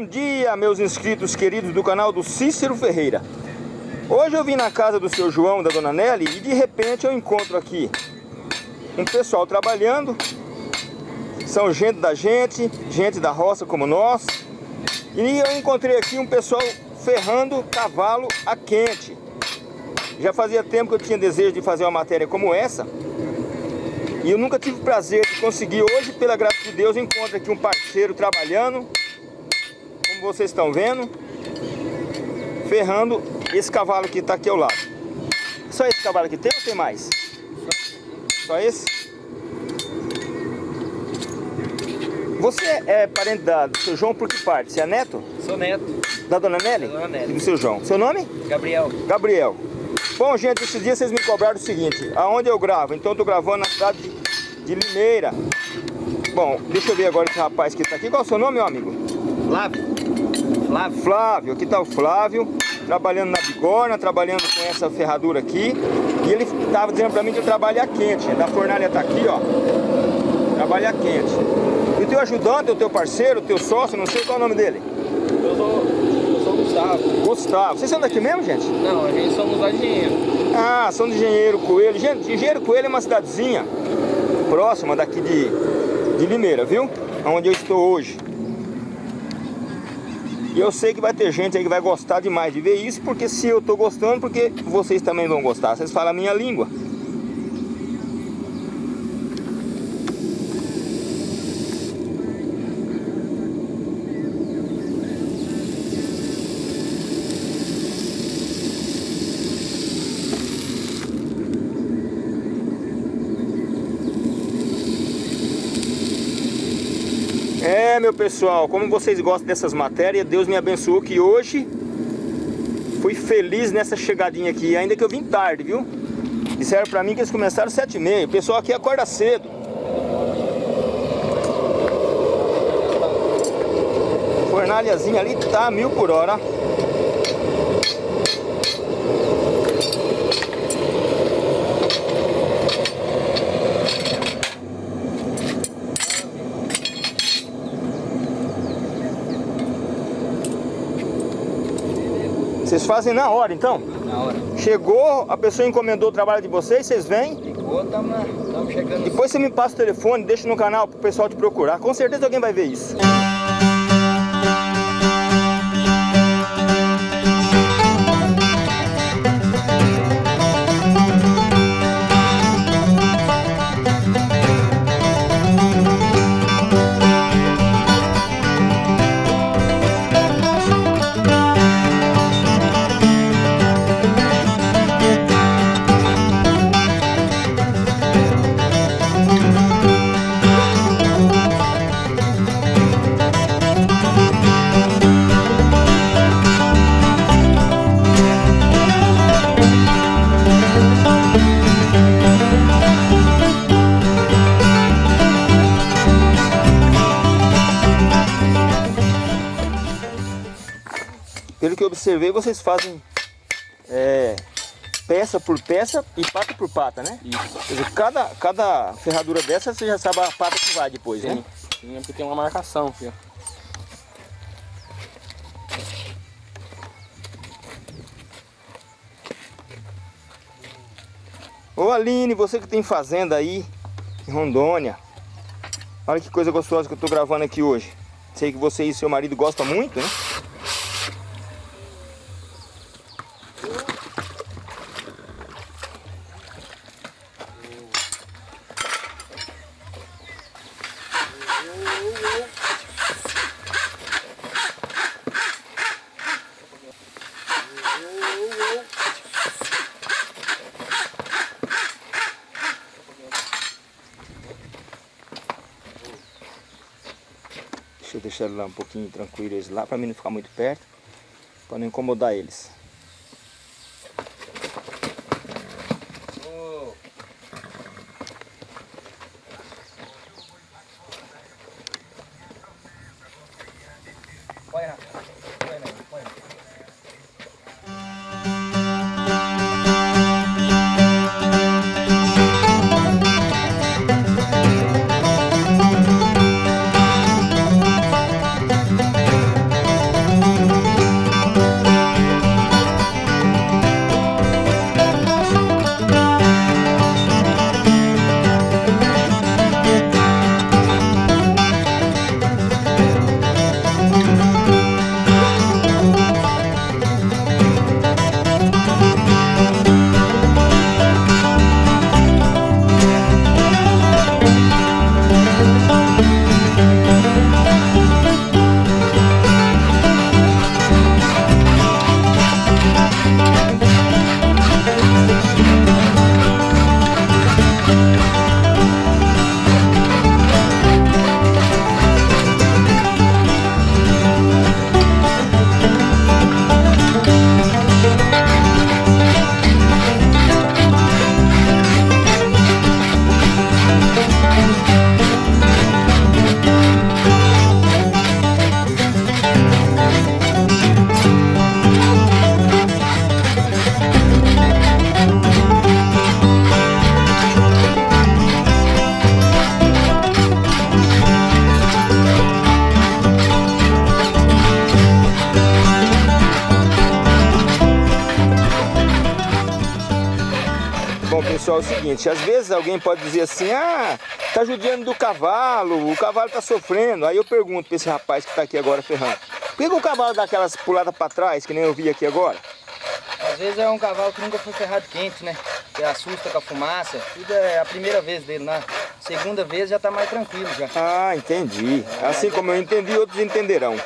Bom dia, meus inscritos queridos do canal do Cícero Ferreira. Hoje eu vim na casa do seu João, da dona Nelly, e de repente eu encontro aqui um pessoal trabalhando. São gente da gente, gente da roça como nós. E eu encontrei aqui um pessoal ferrando cavalo a quente. Já fazia tempo que eu tinha desejo de fazer uma matéria como essa. E eu nunca tive prazer de conseguir. Hoje, pela graça de Deus, encontro aqui um parceiro trabalhando como vocês estão vendo, ferrando esse cavalo que está aqui ao lado. Só esse cavalo aqui tem ou tem mais? Só esse? Você é parente da, do seu João por que parte? Você é neto? Sou neto. Da dona Nelly? Da dona Nelly. E do seu João. Seu nome? Gabriel. Gabriel. Bom, gente, esses dias vocês me cobraram o seguinte, aonde eu gravo? Então eu tô gravando na cidade de, de Limeira. Bom, deixa eu ver agora esse rapaz que está aqui. Qual é o seu nome, meu amigo? Flávio. Flávio. Flávio, aqui está o Flávio, trabalhando na bigorna, trabalhando com essa ferradura aqui. E ele estava dizendo para mim que eu trabalho a quente. Da fornalha está aqui, ó. Trabalho a quente. E o teu ajudante, o teu parceiro, o teu sócio, não sei qual é o nome dele. Eu sou, eu sou Gustavo. Gustavo. Vocês são daqui mesmo, gente? Não, a gente somos lá de engenheiro. Ah, são de Engenheiro Coelho. Gente, Engenheiro Coelho é uma cidadezinha próxima daqui de, de Limeira, viu? Onde eu estou hoje. Eu sei que vai ter gente aí que vai gostar demais de ver isso, porque se eu tô gostando, porque vocês também vão gostar. Vocês falam a minha língua. É, meu pessoal, como vocês gostam dessas matérias, Deus me abençoou que hoje fui feliz nessa chegadinha aqui, ainda que eu vim tarde, viu? Disseram pra mim que eles começaram às sete e meia. O pessoal aqui acorda cedo. Fornalhazinha ali tá mil por hora. Vocês fazem na hora, então? Na hora. Chegou, a pessoa encomendou o trabalho de vocês, vocês vêm? Ficou, estamos chegando. Depois você me passa o telefone, deixa no canal pro pessoal te procurar. Com certeza alguém vai ver isso. Pelo que eu observei, vocês fazem é, peça por peça e pata por pata, né? Isso. Quer dizer, cada, cada ferradura dessa, você já sabe a pata que vai depois, né? Sim, porque tem uma marcação, filho. Ô Aline, você que tem fazenda aí em Rondônia. Olha que coisa gostosa que eu tô gravando aqui hoje. Sei que você e seu marido gostam muito, né? Deixar lá um pouquinho tranquilo eles lá, para mim não ficar muito perto, para não incomodar eles. Seguinte, às vezes alguém pode dizer assim, ah, tá judiando do cavalo, o cavalo tá sofrendo. Aí eu pergunto pra esse rapaz que tá aqui agora ferrando, por que, que o cavalo dá aquelas puladas pra trás, que nem eu vi aqui agora? Às vezes é um cavalo que nunca foi ferrado quente, né? Que assusta com a fumaça. Tudo é a primeira vez dele, né? Segunda vez já tá mais tranquilo já. Ah, entendi. Assim como eu entendi, outros entenderão.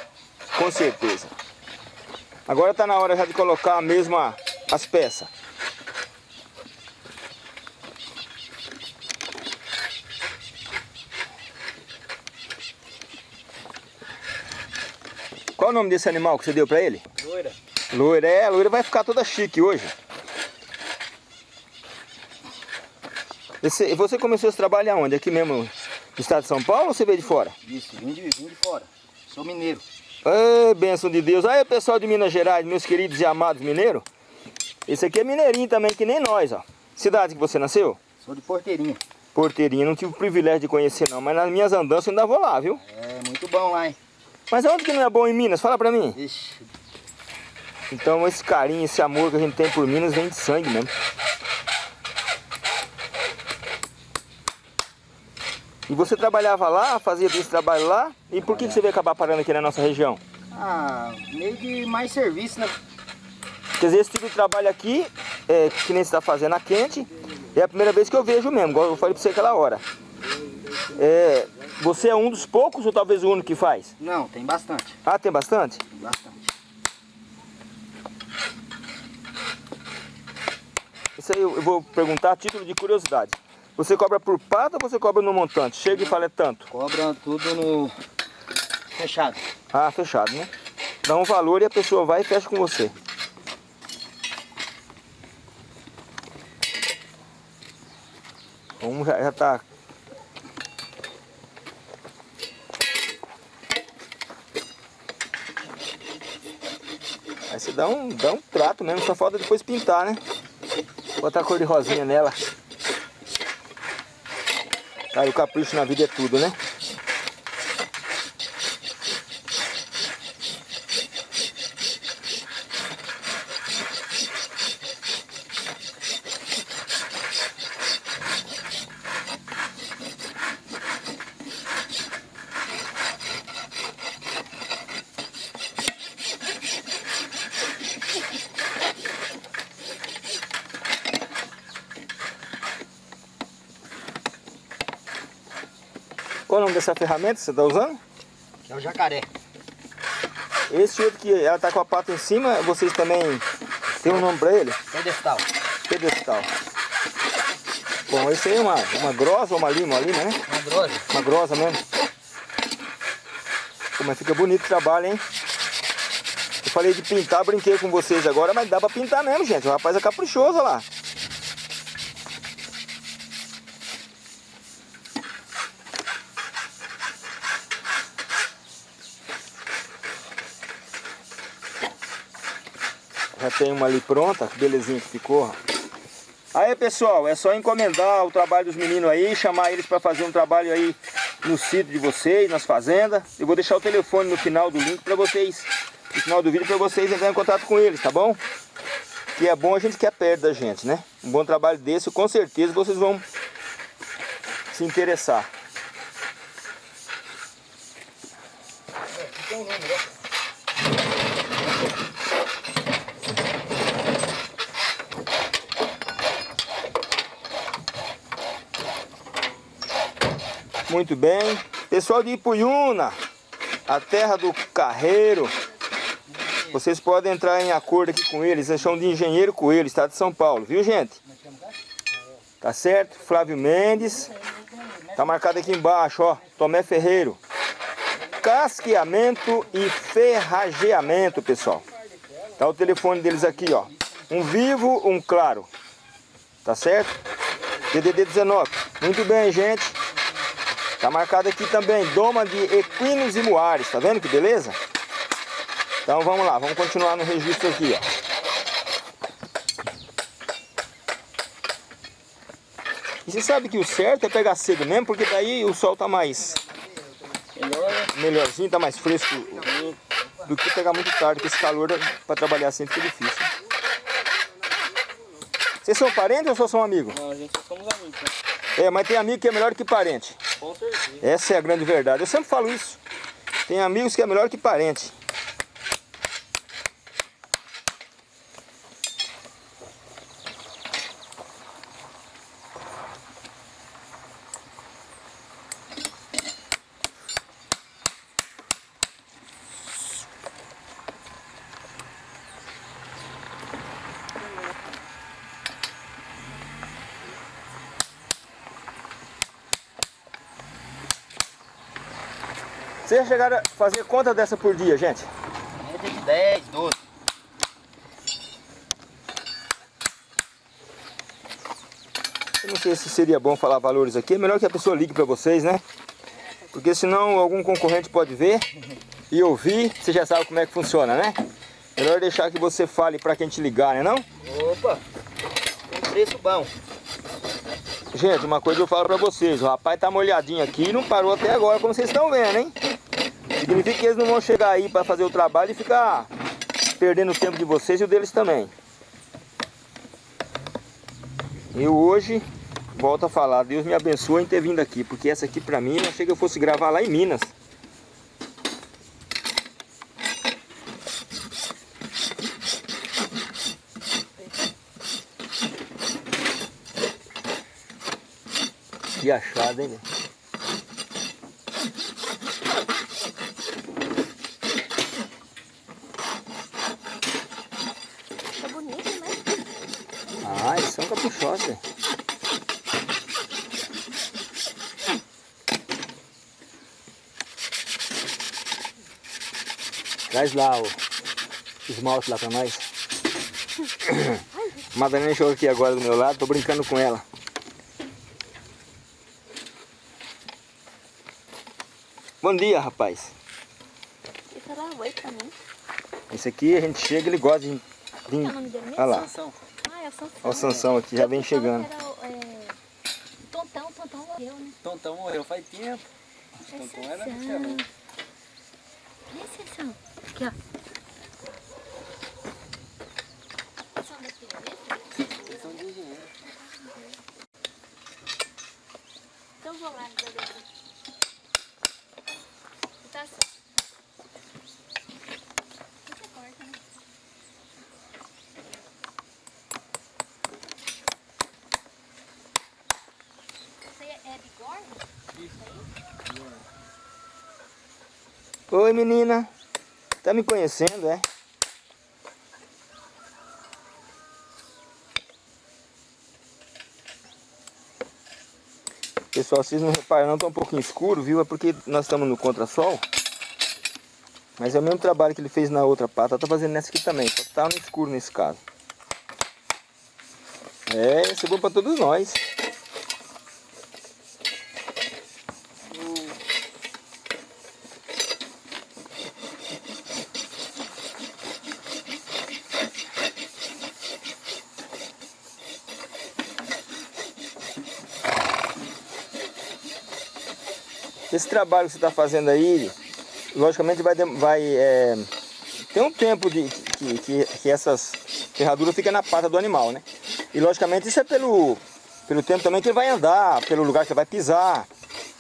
Com certeza. Agora tá na hora já de colocar mesmo a- as peças. Qual o nome desse animal que você deu pra ele? Loira. Loira, é, loira vai ficar toda chique hoje. Esse- você começou esse trabalho aonde? Aqui mesmo no estado de São Paulo ou você veio de fora? Isso, vim de, vim de fora. Sou mineiro. Ê, bênção de Deus. Aí, pessoal de Minas Gerais, meus queridos e amados mineiros. Esse aqui é mineirinho também, que nem nós, ó. Cidade que você nasceu? Sou de Porteirinha. Porteirinha, não tive o privilégio de conhecer não, mas nas minhas andanças eu ainda vou lá, viu? É muito bom lá, hein? Mas onde que não é bom em Minas? Fala pra mim. Ixi, Então esse carinho, esse amor que a gente tem por Minas vem de sangue mesmo. E você trabalhava lá, fazia esse trabalho lá, e por que, que você veio acabar parando aqui na nossa região? ah, meio de mais serviço, né? Quer dizer, esse tipo de trabalho aqui, é, que nem você está fazendo a quente, é a primeira vez que eu vejo mesmo, igual eu falei pra você aquela hora. É, você é um dos poucos ou talvez o único que faz? Não, tem bastante. Ah, tem bastante? Tem bastante. Isso aí eu vou perguntar a título de curiosidade. Você cobra por pata ou você cobra no montante? Chega e fala é tanto. Cobra tudo no fechado. Ah, fechado, né? Dá um valor e a pessoa vai e fecha com você. Um já, já tá. Você dá um, dá um trato mesmo, só falta depois pintar, né? Botar a cor de rosinha nela. Cara, o capricho na vida é tudo, né? Qual o nome dessa ferramenta que você está usando? Que é o jacaré. Esse outro que ela tá com a pata em cima, vocês também tem um nome para ele? Pedestal. Pedestal. Bom, esse aí é uma, uma grossa ou uma lima, uma lima, né? Uma grosa. Uma grossa mesmo. Pô, mas fica bonito o trabalho, hein? Eu falei de pintar, brinquei com vocês agora, mas dá pra pintar mesmo, gente. O rapaz é caprichoso olha lá. Tem uma ali pronta, belezinha que ficou. Aí pessoal, é só encomendar o trabalho dos meninos aí, chamar eles para fazer um trabalho aí no sítio de vocês, nas fazendas. Eu vou deixar o telefone no final do link para vocês, no final do vídeo para vocês entrarem em contato com eles, tá bom? Que é bom a gente que é perto da gente, né? Um bom trabalho desse, com certeza vocês vão se interessar. Muito bem. Pessoal de Ipuyuna, a terra do carreiro. Vocês podem entrar em acordo aqui com eles. Eles chamam de Engenheiro Coelho, estado de São Paulo. Viu, gente? Tá certo? Flávio Mendes. Tá marcado aqui embaixo, ó. Tomé Ferreiro. Casqueamento e ferrageamento, pessoal. Tá o telefone deles aqui, ó. Um vivo, um claro. Tá certo? DDD 19. Muito bem, gente. Tá marcado aqui também, doma de equinos e muares, tá vendo que beleza? Então vamos lá, vamos continuar no registro aqui, ó. E você sabe que o certo é pegar cedo mesmo, porque daí o sol tá mais Melhor, melhorzinho, tá mais fresco do que pegar muito tarde, porque esse calor para trabalhar assim fica difícil. Vocês são parentes ou só são amigos? Não, a gente só somos amigos. Né? É, mas tem amigo que é melhor que parente. Essa é a grande verdade. Eu sempre falo isso. Tem amigos que é melhor que parente. Vocês chegaram a fazer conta dessa por dia, gente? Média de 10, 12. Eu não sei se seria bom falar valores aqui. É melhor que a pessoa ligue para vocês, né? Porque senão algum concorrente pode ver e ouvir. Você já sabe como é que funciona, né? Melhor deixar que você fale para quem te ligar, né não? Opa, preço bom. Gente, uma coisa eu falo pra vocês, o rapaz tá molhadinho aqui e não parou até agora, como vocês estão vendo, hein? Significa que eles não vão chegar aí para fazer o trabalho e ficar perdendo o tempo de vocês e o deles também. Eu hoje, volto a falar, Deus me abençoe em ter vindo aqui, porque essa aqui pra mim, eu achei que eu fosse gravar lá em Minas. Que achado, hein bonito, né? Ah, eles são caprichosos. Traz lá o esmalte lá pra nós. Madalena chegou aqui agora do meu lado, tô brincando com ela. Bom dia, rapaz. E falar oi pra mim. Esse aqui a gente chega, ele gosta de... Qual é o nome dele mesmo? Olha lá, Sansão. Ah, é o Sansão. olha o Sansão aqui, já vem chegando. que era o, é, Tontão, Tontão morreu, né? Tontão morreu faz tempo. É Tontão era Cadê Sansão? Aqui, ó. Sansão daqui, né? São. Então vou lá no dele. Tá certo. Você corta, né? Isso aí é bigorna? Oi, menina. Tá me conhecendo, é? Pessoal, vocês não reparam não, tá um pouquinho escuro, viu? É porque nós estamos no contrasol. Mas é o mesmo trabalho que ele fez na outra pata, tá fazendo nessa aqui também, só tá no escuro nesse caso. É, isso é bom pra todos nós. Trabalho que você está fazendo aí, logicamente vai, vai é, tem um tempo de, que, que, que essas ferraduras ficam na pata do animal, né? E logicamente isso é pelo, pelo tempo também que ele vai andar, pelo lugar que ele vai pisar,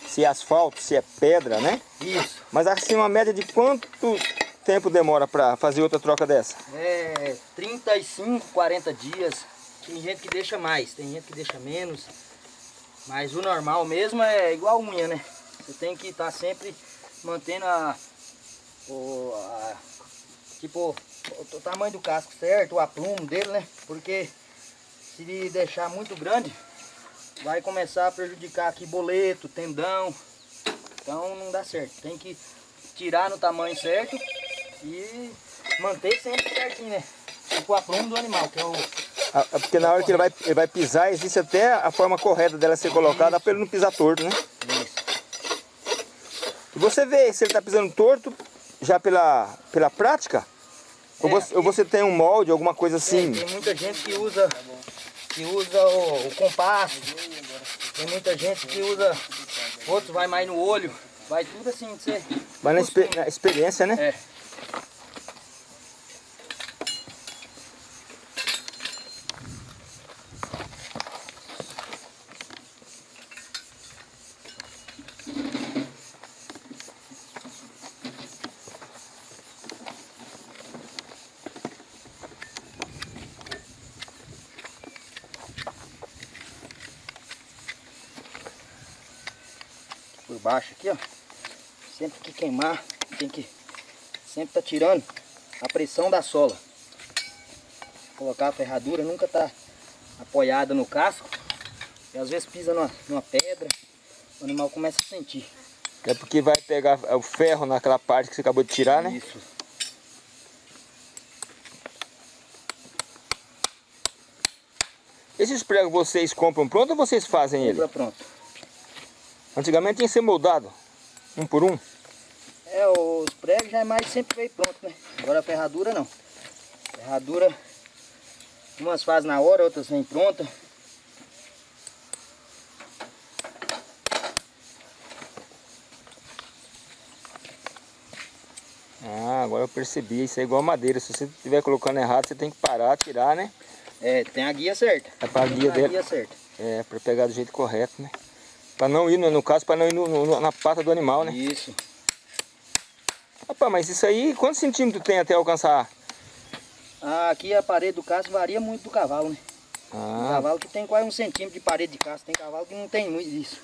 se é asfalto, se é pedra, né? Isso. Mas assim, uma média de quanto tempo demora para fazer outra troca dessa? É 35, 40 dias. Tem gente que deixa mais, tem gente que deixa menos. Mas o normal mesmo é igual unha, né? Você tem que estar sempre mantendo a, o, a- tipo, o, o tamanho do casco certo, o aprumo dele, né? Porque se ele deixar muito grande, vai começar a prejudicar aqui boleto, tendão. Então não dá certo. Tem que tirar no tamanho certo e manter sempre certinho, né? Tipo o aprumo do animal, que é o... Ah, Porque na hora que ele vai, ele vai pisar, existe até a forma correta dela ser colocada para ele não pisar torto, né? Isso. E você vê se ele está pisando torto já pela, pela prática? Ou, É, você, ou você tem um molde, alguma coisa assim? Tem, tem muita gente que usa, que usa o, o compasso. Tem muita gente que usa, outros vai mais no olho. Vai tudo assim, você... Mas na, expe- na experiência, né? É. baixo aqui, ó. Sempre que queimar, tem que sempre tá tirando a pressão da sola. Colocar a ferradura nunca tá apoiada no casco. E às vezes pisa numa, numa pedra, o animal começa a sentir. É porque vai pegar o ferro naquela parte que você acabou de tirar, né? Isso. Esses pregos vocês compram pronto ou vocês fazem ele? Compra pronto. Antigamente tinha que ser moldado, um por um. É, os pregos já é mais sempre veio pronto, né? Agora a ferradura não. Ferradura, umas fazem na hora, outras vem pronta. Ah, agora eu percebi, isso é igual madeira. Se você estiver colocando errado, você tem que parar, tirar, né? É, tem a guia certa. É guia a dele. guia certa. É, pra pegar do jeito correto, né? Pra não ir, no, caso, pra não ir no- no- na pata do animal, né? Isso. Rapaz, mas isso aí, quantos centímetros tem até alcançar? Ah, aqui a parede do casco varia muito do cavalo, né? Ah, cavalo que tem quase um centímetro de parede de casco, tem cavalo que não tem muito disso.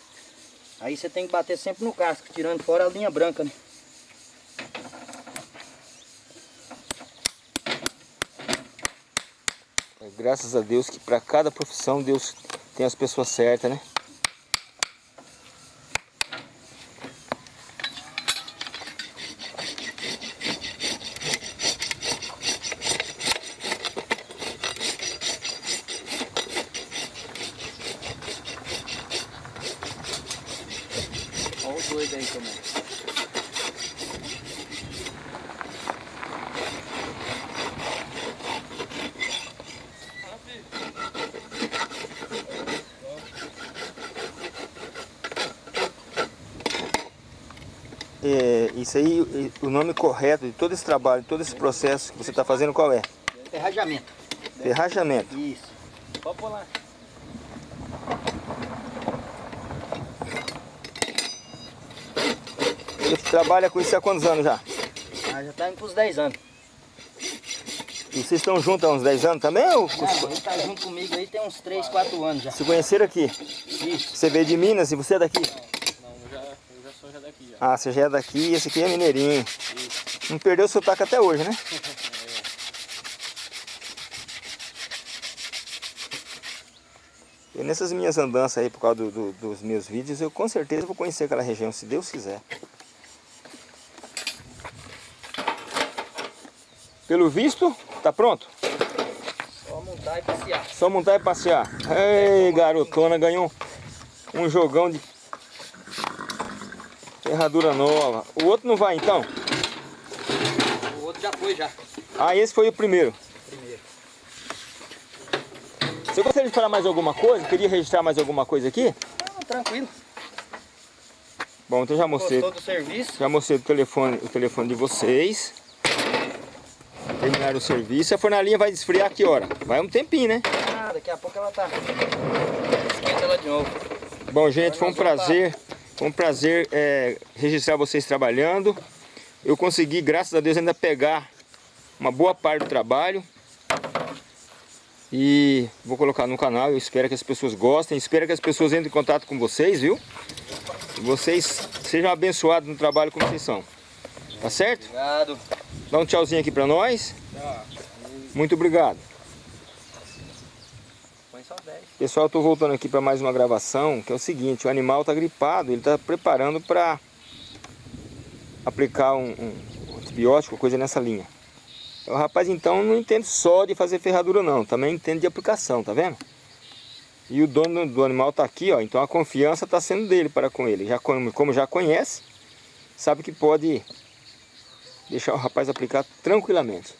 Aí você tem que bater sempre no casco, tirando fora a linha branca, né? graças a Deus que pra cada profissão Deus tem as pessoas certas, né? Isso aí, e- o nome correto de todo esse trabalho, de todo esse processo que você está fazendo, qual é? Ferrajamento. Ferrajamento. Isso. Pode lá. Você trabalha com isso há quantos anos já? Ah, já tá indo pros 10 anos. E vocês estão juntos há uns 10 anos também? Ou Não, ele tá junto comigo aí tem uns 3, 4 anos já. se conheceram aqui? Isso. Você veio de Minas e você é daqui? Eu já, já daqui já. Ah, você já é daqui e esse aqui é mineirinho. Não perdeu o sotaque até hoje, né? E nessas minhas andanças aí, por causa do- do- dos meus vídeos, eu com certeza vou conhecer aquela região, se Deus quiser. Pelo visto, tá pronto? Só montar e passear. Só montar e passear. Ei, garotona, ganhou um jogão de ferradura nova. O outro não vai então? O outro já foi já. Ah, esse foi o primeiro. Primeiro. Você gostaria de falar mais alguma coisa? Queria registrar mais alguma coisa aqui? Não, tranquilo. Bom, então já mostrei. Gostou do serviço? Já mostrei o telefone, o telefone de vocês. Terminaram o serviço. A fornalinha vai esfriar a que hora? Vai um tempinho, né? Ah, daqui a pouco ela tá. Esquenta ela de novo. Bom, gente, foi um vamos prazer. Foi um prazer é, registrar vocês trabalhando. Eu consegui, graças a Deus, ainda pegar uma boa parte do trabalho. E vou colocar no canal. Eu espero que as pessoas gostem. Espero que as pessoas entrem em contato com vocês, viu? E vocês sejam abençoados no trabalho como vocês são. Tá certo? Obrigado. Dá um tchauzinho aqui pra nós. Muito obrigado. Só 10. Pessoal, tô voltando aqui para mais uma gravação, que é o seguinte, o animal tá gripado, ele tá preparando para aplicar um, um antibiótico, coisa nessa linha. O rapaz então não entende só de fazer ferradura não, também entende de aplicação, tá vendo? E o dono do animal tá aqui, ó, então a confiança tá sendo dele para com ele. Já como já conhece, sabe que pode deixar o rapaz aplicar tranquilamente.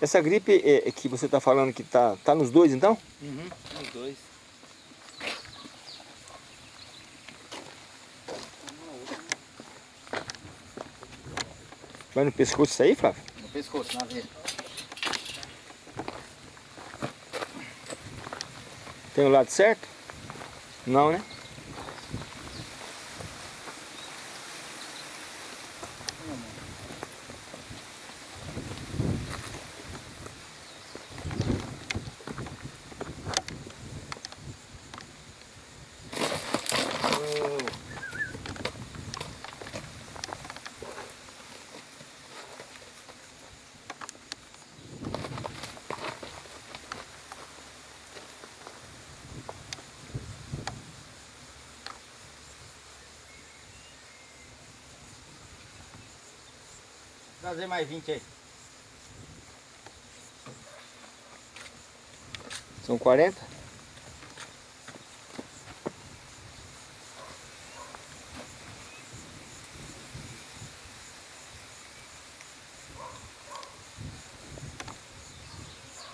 Essa gripe é, é que você está falando que tá, tá nos dois então? Uhum. Os dois. Vai no pescoço isso aí, Flávio? No pescoço, na veia. Tem o lado certo? Não, né? Trazer mais 20 aí. São 40?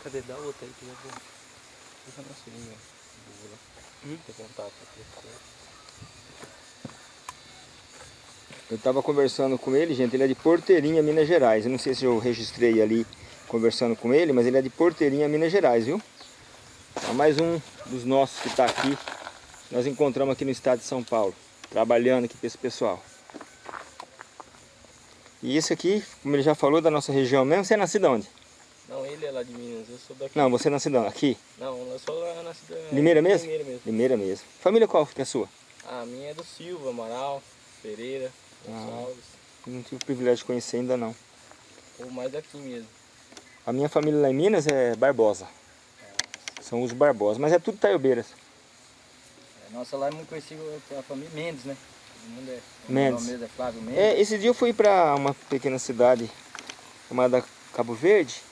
Cadê? Dá outra aí que eu vou. Deixa na seringa. Vou lá. Hum? Ter contato aqui. Eu estava conversando com ele, gente, ele é de Porteirinha, Minas Gerais. Eu não sei se eu registrei ali conversando com ele, mas ele é de Porteirinha, Minas Gerais, viu? É mais um dos nossos que está aqui. Nós encontramos aqui no estado de São Paulo, trabalhando aqui para esse pessoal. E esse aqui, como ele já falou, da nossa região mesmo, você é nascido onde? Não, ele é lá de Minas, eu sou daqui. Não, você é nascido onde? aqui? Não, eu sou lá na cidade. Limeira mesmo? Limeira mesmo. Limeira mesmo. Família qual que é a sua? A minha é do Silva, Amaral, Pereira, Ah. Não tive o privilégio de conhecer ainda não. Ou mais daqui mesmo. A minha família lá em Minas é Barbosa. São os Barbosa, mas é tudo Taiobeiras. É, Nossa lá é muito conhecida a família Mendes, né? Mundo é. o Mendes. mesmo é Flávio Mendes. É, esse dia eu fui para uma pequena cidade chamada Cabo Verde.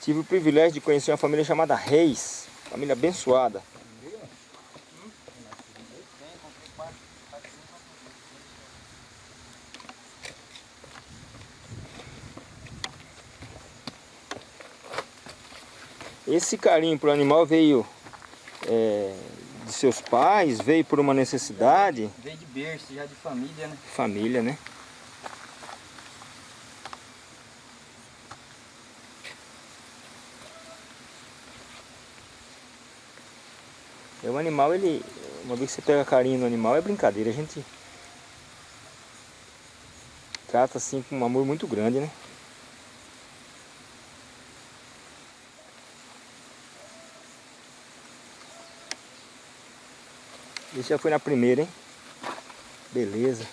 Tive o privilégio de conhecer uma família chamada Reis. Família abençoada. Esse carinho pro animal veio é, de seus pais, veio por uma necessidade, Veio de berço, já de família, né? família, né? É o animal, ele. Uma vez que você pega carinho no animal é brincadeira, a gente trata assim com um amor muito grande, né? Esse já foi na primeira, hein? Beleza.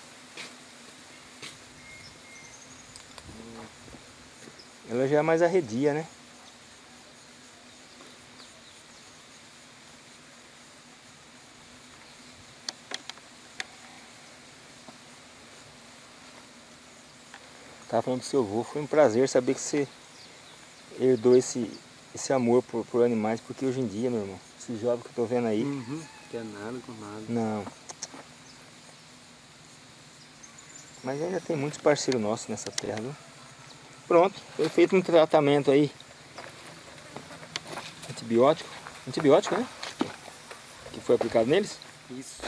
Ela já é mais arredia, né? Tava falando do seu avô, foi um prazer saber que você herdou esse, esse amor por, por animais, porque hoje em dia, meu irmão, esse jovem que eu tô vendo aí, Uhum. Quer nada com nada. não. Mas ainda tem muitos parceiros nossos nessa terra, viu? Pronto, foi feito um tratamento aí. Antibiótico. Antibiótico, né? Que foi aplicado neles. Isso.